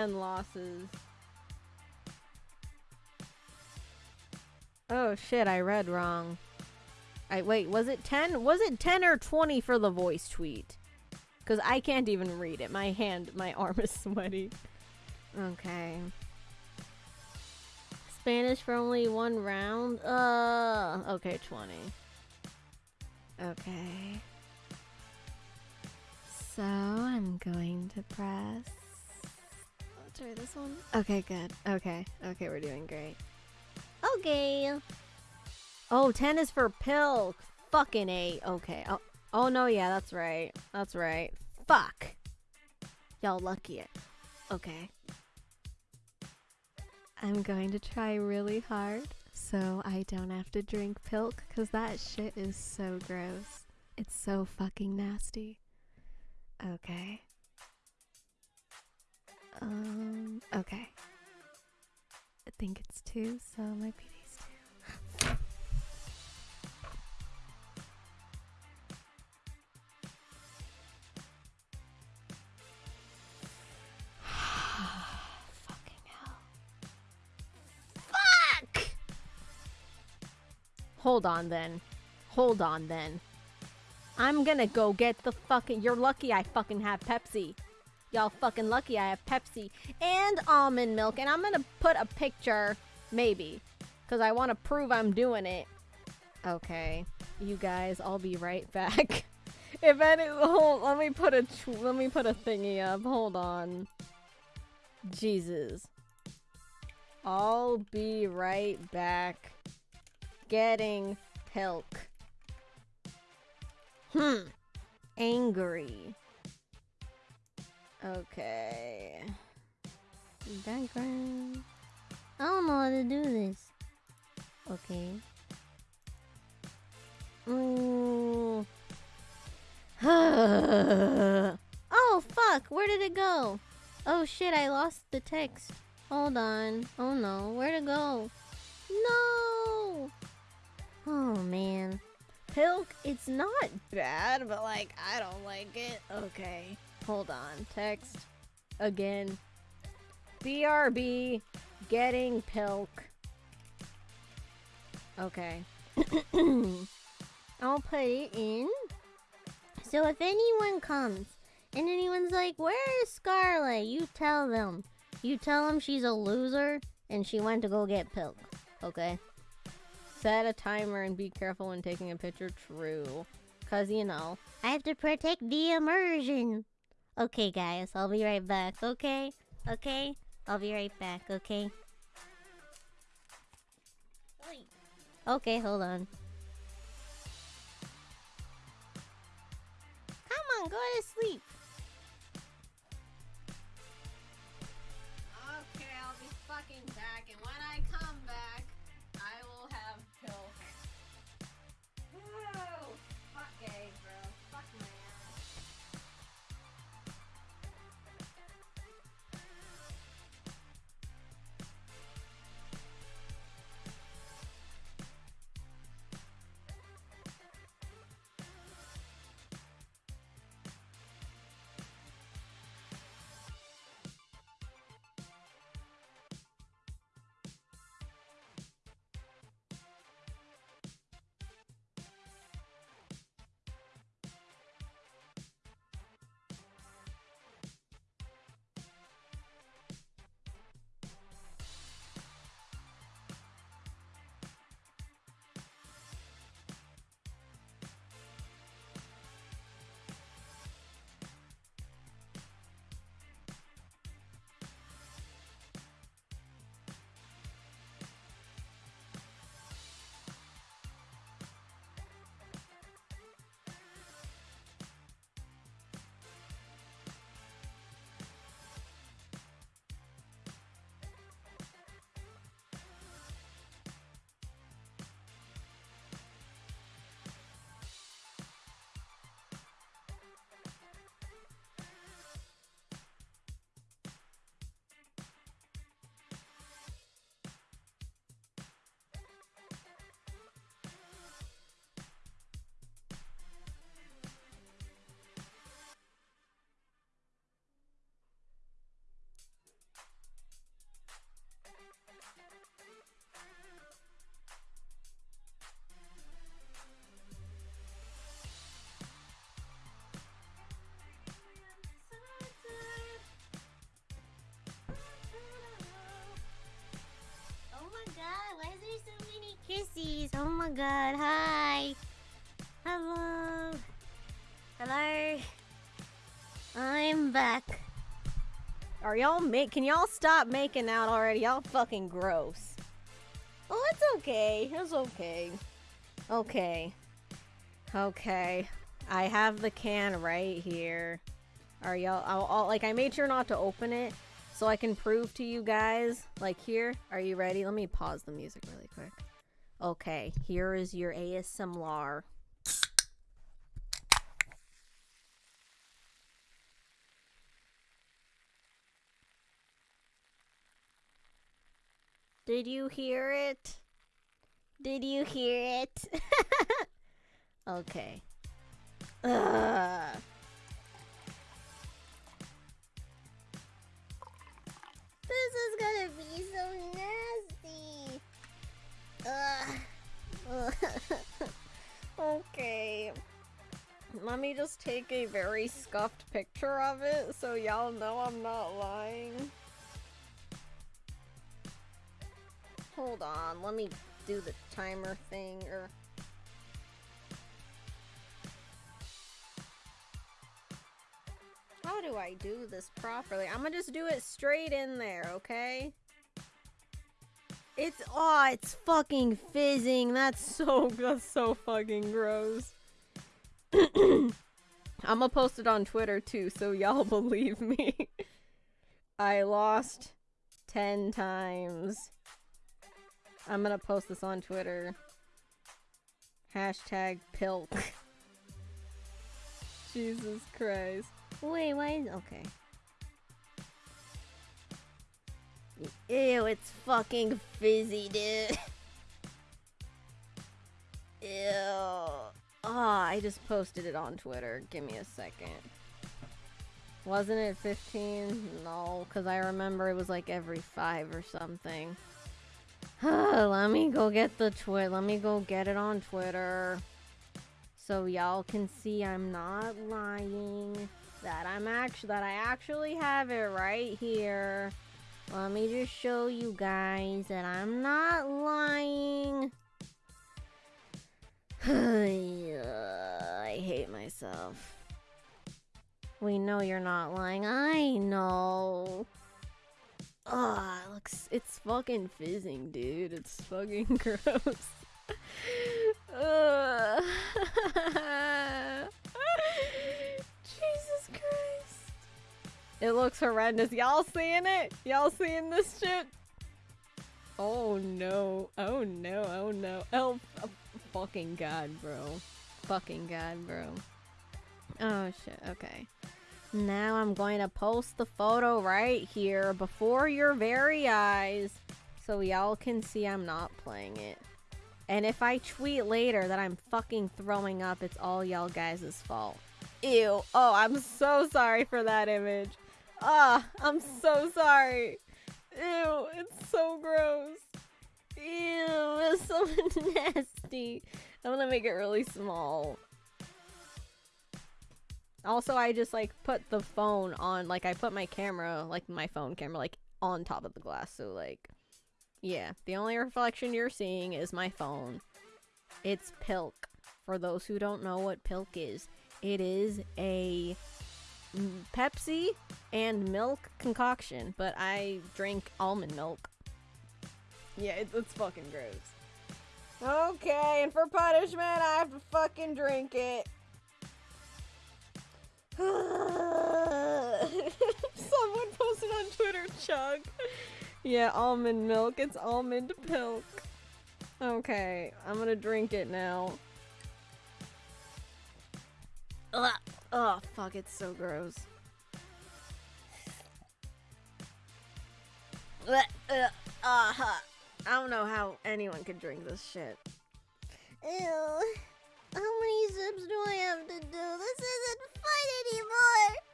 and losses. Oh shit, I read wrong. I wait, was it 10? Was it 10 or 20 for the voice tweet? Cuz I can't even read it. My hand, my arm is sweaty. Okay. Spanish for only one round? Uh, okay, 20. Okay. So, I'm going to press This one. Okay, good. Okay. Okay, we're doing great. Okay. Oh, 10 is for pilk. Fucking 8. Okay. Oh, oh no, yeah, that's right. That's right. Fuck. Y'all lucky it. Okay. I'm going to try really hard so I don't have to drink pilk because that shit is so gross. It's so fucking nasty. Okay. Um, okay. I think it's two, so it might be these two. Fucking hell. Fuck! Hold on then. Hold on then. I'm gonna go get the fucking. You're lucky I fucking have Pepsi. Y'all fucking lucky I have Pepsi and almond milk. And I'm gonna put a picture, maybe. Because I want to prove I'm doing it. Okay. You guys, I'll be right back. if any, hold, let me put a, let me put a thingy up. Hold on. Jesus. I'll be right back. Getting pilk. Hmm. Angry. Okay. Background. I don't know how to do this. Okay. Ooh. oh, fuck. Where did it go? Oh, shit. I lost the text. Hold on. Oh, no. Where'd it go? No. Oh, man. Pilk, it's not bad, but, like, I don't like it. Okay. Hold on. Text. Again. BRB. Getting Pilk. Okay. I'll put it in. So if anyone comes and anyone's like, Where is Scarlet? You tell them. You tell them she's a loser and she went to go get Pilk. Okay? Set a timer and be careful when taking a picture. True. Because, you know, I have to protect the immersion. Okay, guys, I'll be right back, okay? Okay? I'll be right back, okay? Okay, hold on. Come on, go to sleep. Okay, I'll be fucking back, Kissies. Oh my god. Hi. Hello. Hello. I'm back. Are y'all make? Can y'all stop making out already? Y'all fucking gross. Oh, it's okay. It's okay. Okay. Okay. I have the can right here. Are y'all? I'll, I'll, like I made sure not to open it so I can prove to you guys. Like here. Are you ready? Let me pause the music really quick. Okay. Here is your ASMR. Did you hear it? Did you hear it? okay. Ugh. This is gonna be so Uh, Ugh. okay. Let me just take a very scuffed picture of it so y'all know I'm not lying. Hold on, let me do the timer thing or How do I do this properly? I'm gonna just do it straight in there, okay? It's oh, it's fucking fizzing. That's so that's so fucking gross. I'm gonna post it on Twitter too, so y'all believe me. I lost 10 times. I'm gonna post this on Twitter. Hashtag pilk. Jesus Christ. Wait, why is okay. Ew, it's fucking fizzy, dude. Ew. Ah, oh, I just posted it on Twitter. Give me a second. Wasn't it 15? No, because I remember it was like every five or something. Let me go get the twit. Let me go get it on Twitter. So y'all can see I'm not lying. That I'm actually that I actually have it right here. Let me just show you guys that I'm not lying. I hate myself. We know you're not lying. I know. Ah, oh, it looks it's fucking fizzing, dude. It's fucking gross. uh. It looks horrendous. Y'all seeing it? Y'all seeing this shit? Oh no. Oh no. Oh no. Oh, oh fucking god, bro. Fucking god, bro. Oh shit. Okay. Now I'm going to post the photo right here before your very eyes so y'all can see I'm not playing it. And if I tweet later that I'm fucking throwing up, it's all y'all guys' fault. Ew. Oh, I'm so sorry for that image. Ah, I'm so sorry. Ew, it's so gross. Ew, it's so nasty. I'm gonna make it really small. Also, I just like put the phone on, like I put my camera, like my phone camera, like on top of the glass. So like, yeah, the only reflection you're seeing is my phone. It's Pilk. For those who don't know what Pilk is, it is a Pepsi and milk concoction, but I drink almond milk. Yeah, it, it's fucking gross. Okay, and for punishment, I have to fucking drink it. Someone posted on Twitter, chug. Yeah, almond milk. It's almond milk. Okay, I'm gonna drink it now. Ugh. Oh, fuck, it's so gross. Uh, uh, uh, I don't know how anyone could drink this shit. Ew. How many zips do I have to do? This isn't fun anymore!